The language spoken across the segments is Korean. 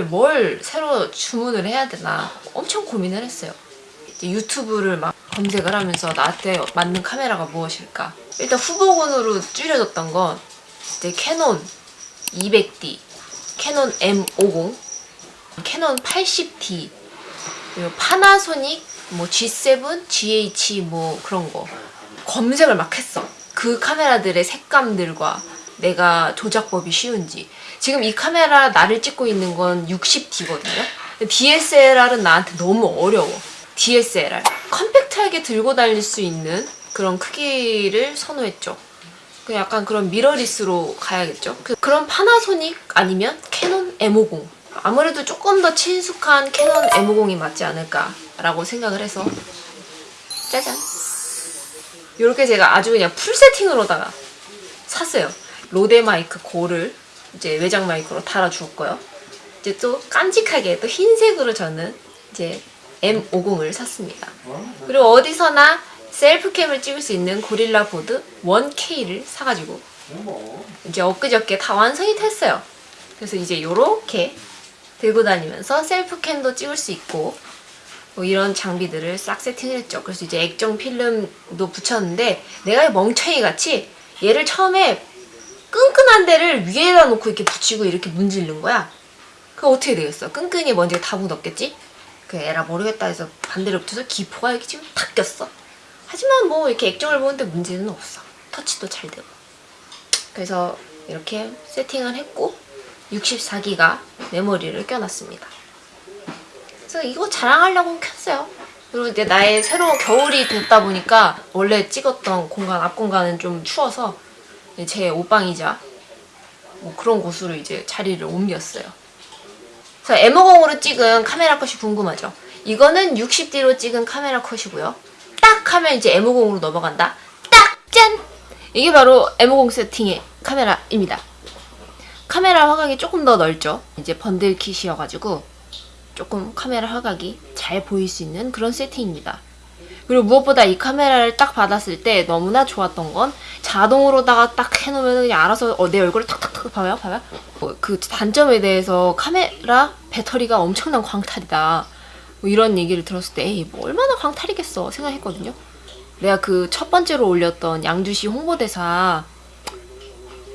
뭘 새로 주문을 해야 되나 엄청 고민을 했어요. 유튜브를 막 검색을 하면서 나한테 맞는 카메라가 무엇일까. 일단 후보군으로 줄여졌던 건 이제 캐논 200D, 캐논 M50, 캐논 80D, 그리고 파나소닉 뭐 G7, GH 뭐 그런 거 검색을 막 했어. 그 카메라들의 색감들과 내가 조작법이 쉬운지. 지금 이 카메라 나를 찍고 있는 건 60D거든요. DSLR은 나한테 너무 어려워. DSLR. 컴팩트하게 들고 다닐 수 있는 그런 크기를 선호했죠. 그 약간 그런 mirrorless로 가야겠죠. 그- 그런 파나소닉 아니면 캐논 M50. 아무래도 조금 더 친숙한 캐논 M50이 맞지 않을까 라고 생각을 해서 짜잔. 이렇게 제가 아주 그냥 full setting으로다가 샀어요. 로데 마이크 고를 이제 외장 마이크로 달아주었고요. 이제 또 깜찍하게 또 흰색으로 저는 이제 M50을 샀습니다. 그리고 어디서나 self cam을 찍을 수 있는 고릴라 포드 1K를 사가지고 이제 엊그저께 다 완성이 됐어요. 그래서 이제 요렇게 들고 다니면서 self cam도 찍을 수 있고 뭐 이런 장비들을 싹 세팅을 했죠. 그래서 이제 액정 필름도 붙였는데 내가 멍청이 같이 얘를 처음에 끈끈한 데를 위에다 놓고 이렇게 붙이고 이렇게 문지르는 거야. 그럼 어떻게 되겠어? 끈끈이 먼지가 다 묻었겠지? 그 에라 모르겠다 해서 반대로 붙여서 기포가 이렇게 지금 탁 꼈어. 하지만 뭐 이렇게 액정을 보는데 문제는 없어. 터치도 잘 되고. 그래서 이렇게 세팅을 했고 64기가 메모리를 껴놨습니다. 그래서 이거 자랑하려고 켰어요. 그리고 이제 나의 새로운 겨울이 됐다 보니까 원래 찍었던 공간, 앞 공간은 좀 추워서 제 옷방이자 뭐 그런 곳으로 이제 자리를 옮겼어요. 그래서 M50으로 찍은 카메라 컷이 궁금하죠? 이거는 60D로 찍은 카메라 컷이고요. 딱 하면 이제 M50으로 넘어간다. 딱! 짠! 이게 바로 M50 세팅의 카메라입니다. 카메라 화각이 조금 더 넓죠? 이제 번들 킷이어가지고 조금 카메라 화각이 잘 보일 수 있는 그런 세팅입니다. 그리고 무엇보다 이 카메라를 딱 받았을 때 너무나 좋았던 건 자동으로다가 딱 해놓으면 그냥 알아서 어, 내 얼굴을 탁탁탁 봐요? 봐요? 어, 그 단점에 대해서 카메라 배터리가 엄청난 광탈이다. 뭐 이런 얘기를 들었을 때 에이 뭐 얼마나 광탈이겠어 생각했거든요. 내가 그 첫 번째로 올렸던 양주시 홍보대사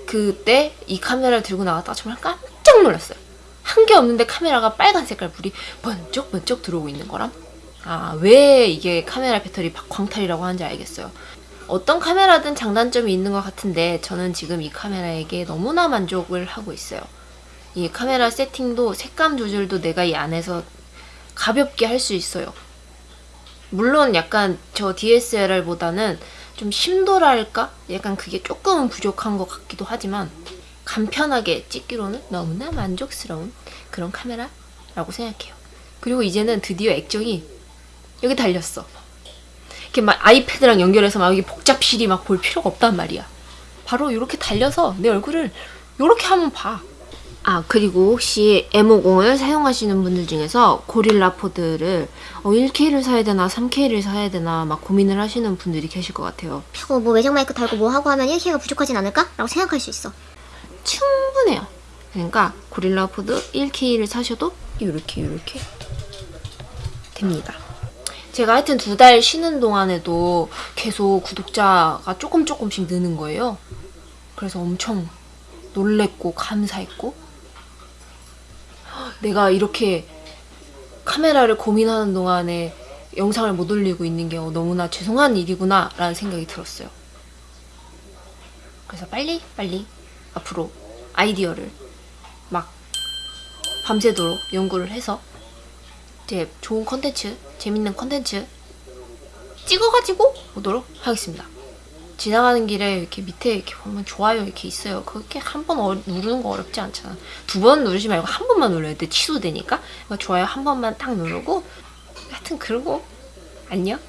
그때 이 카메라를 들고 나갔다가 정말 깜짝 놀랐어요. 한 게 없는데 카메라가 빨간 색깔 불이 번쩍번쩍 들어오고 있는 거람 아, 왜 이게 카메라 배터리 광탈이라고 하는지 알겠어요. 어떤 카메라든 장단점이 있는 것 같은데 저는 지금 이 카메라에게 너무나 만족을 하고 있어요. 이 카메라 세팅도 색감 조절도 내가 이 안에서 가볍게 할 수 있어요. 물론 약간 저 DSLR보다는 좀 심도랄까? 약간 그게 조금은 부족한 것 같기도 하지만 간편하게 찍기로는 너무나 만족스러운 그런 카메라라고 생각해요. 그리고 이제는 드디어 액정이 여기 달렸어. 이렇게 막 아이패드랑 연결해서 막 여기 복잡실이 막 볼 필요가 없단 말이야. 바로 이렇게 달려서 내 얼굴을 이렇게 하면 봐. 아 그리고 혹시 M50을 사용하시는 분들 중에서 고릴라 포드를 어, 1K를 사야 되나 3K를 사야 되나 막 고민을 하시는 분들이 계실 것 같아요. 어, 뭐 외장 마이크 달고 뭐 하고 하면 1K가 부족하진 않을까? 라고 생각할 수 있어. 충분해요. 그러니까 고릴라 포드 1K를 사셔도 이렇게 이렇게 됩니다. 제가 하여튼 두 달 쉬는 동안에도 계속 구독자가 조금 조금씩 느는 거예요. 그래서 엄청 놀랬고 감사했고 내가 이렇게 카메라를 고민하는 동안에 영상을 못 올리고 있는 게 너무나 죄송한 일이구나 라는 생각이 들었어요. 그래서 빨리 빨리 앞으로 아이디어를 막 밤새도록 연구를 해서 이제 좋은 컨텐츠, 재밌는 컨텐츠 찍어가지고 오도록 하겠습니다. 지나가는 길에 이렇게 밑에 이렇게 보면 좋아요 이렇게 있어요. 그렇게 한 번 누르는 거 어렵지 않잖아. 두 번 누르지 말고 한 번만 눌러야 돼. 취소되니까. 그러니까 좋아요 한 번만 딱 누르고 하여튼 그러고 안녕.